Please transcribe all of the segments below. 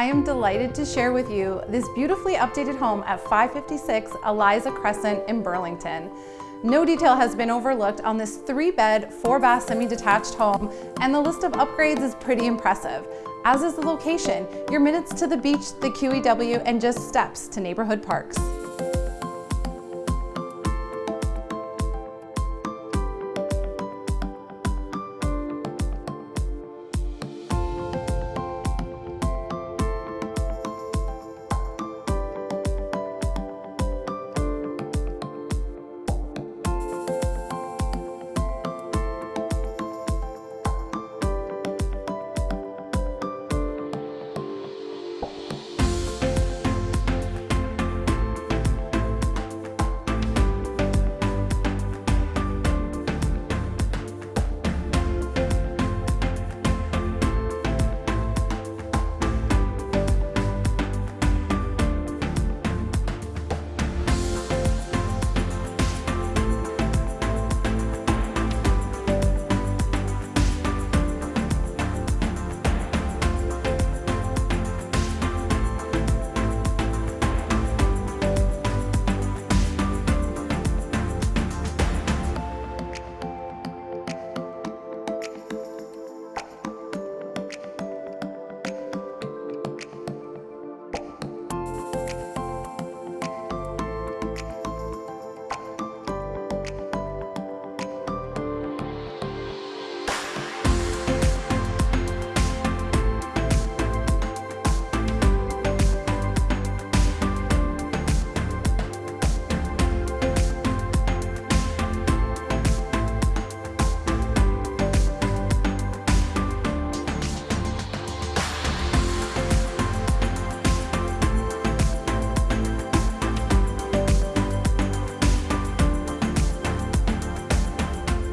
I am delighted to share with you this beautifully updated home at 556 Eliza Crescent in Burlington. No detail has been overlooked on this three bed, four bath semi-detached home, and the list of upgrades is pretty impressive, as is the location, your minutes to the beach, the QEW, and just steps to neighborhood parks.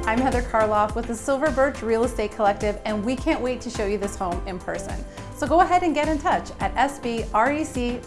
I'm Heather Karloff with the Silver Birch Real Estate Collective and we can't wait to show you this home in person. So go ahead and get in touch at sbrec.ca.